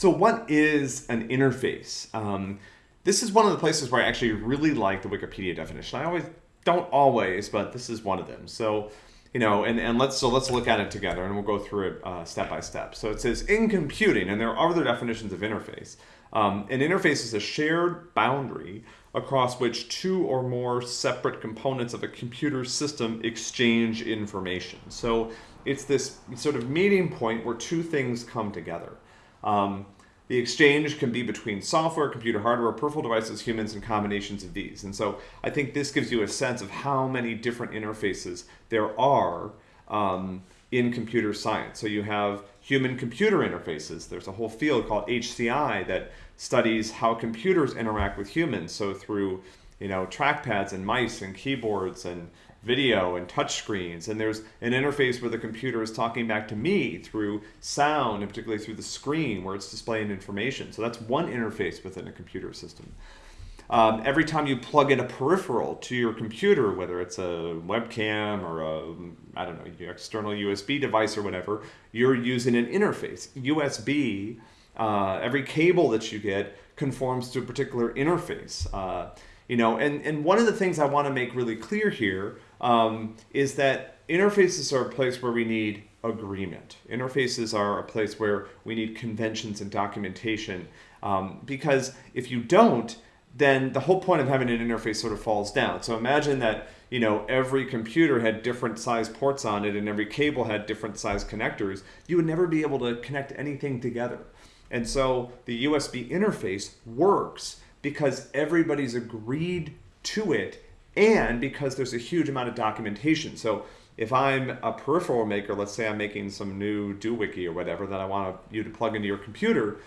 So what is an interface? Um, this is one of the places where I actually really like the Wikipedia definition. I always don't always, but this is one of them. So, you know, and, and let's so let's look at it together and we'll go through it uh, step by step. So it says in computing, and there are other definitions of interface. Um, an interface is a shared boundary across which two or more separate components of a computer system exchange information. So it's this sort of meeting point where two things come together. Um, the exchange can be between software, computer hardware, peripheral devices, humans, and combinations of these. And so I think this gives you a sense of how many different interfaces there are um, in computer science. So you have human-computer interfaces. There's a whole field called HCI that studies how computers interact with humans. So through you know trackpads and mice and keyboards and video and touchscreens. And there's an interface where the computer is talking back to me through sound, and particularly through the screen where it's displaying information. So that's one interface within a computer system. Um, every time you plug in a peripheral to your computer, whether it's a webcam or a, I don't know, external USB device or whatever, you're using an interface. USB, uh, every cable that you get conforms to a particular interface. Uh, you know, and, and one of the things I want to make really clear here um, is that interfaces are a place where we need agreement. Interfaces are a place where we need conventions and documentation um, because if you don't, then the whole point of having an interface sort of falls down. So imagine that you know every computer had different size ports on it and every cable had different size connectors. You would never be able to connect anything together. And so the USB interface works because everybody's agreed to it and because there's a huge amount of documentation. So if I'm a peripheral maker, let's say I'm making some new DoWiki or whatever that I want you to plug into your computer,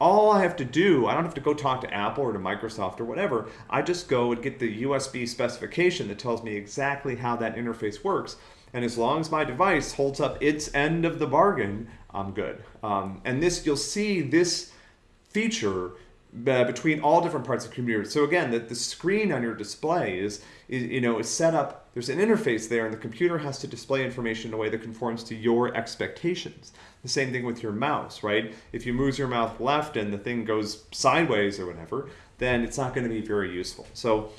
all I have to do, I don't have to go talk to Apple or to Microsoft or whatever. I just go and get the USB specification that tells me exactly how that interface works. And as long as my device holds up its end of the bargain, I'm good. Um, and this, you'll see this feature uh, between all different parts of the computer. So again, the, the screen on your display is, is, you know, is set up, there's an interface there and the computer has to display information in a way that conforms to your expectations. The same thing with your mouse, right? If you move your mouse left and the thing goes sideways or whatever, then it's not going to be very useful. So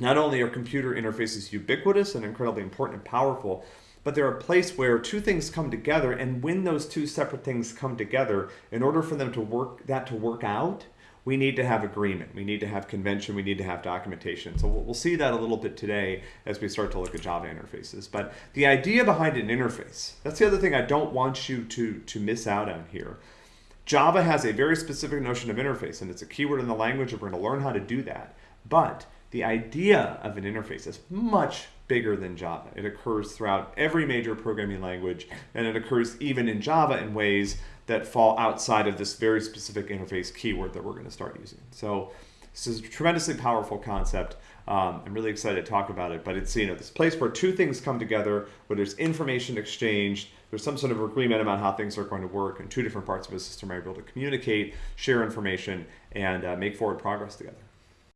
not only are computer interfaces ubiquitous and incredibly important and powerful, but they're a place where two things come together and when those two separate things come together, in order for them to work, that to work out, we need to have agreement. We need to have convention. We need to have documentation. So we'll, see that a little bit today as we start to look at Java interfaces. But the idea behind an interface, that's the other thing I don't want you to, to miss out on here. Java has a very specific notion of interface, and it's a keyword in the language, and we're going to learn how to do that. But the idea of an interface is much bigger than Java. It occurs throughout every major programming language, and it occurs even in Java in ways that fall outside of this very specific interface keyword that we're going to start using. So this is a tremendously powerful concept. Um, I'm really excited to talk about it, but it's you know this place where two things come together, where there's information exchanged, there's some sort of agreement about how things are going to work, and two different parts of a system are able to communicate, share information, and uh, make forward progress together.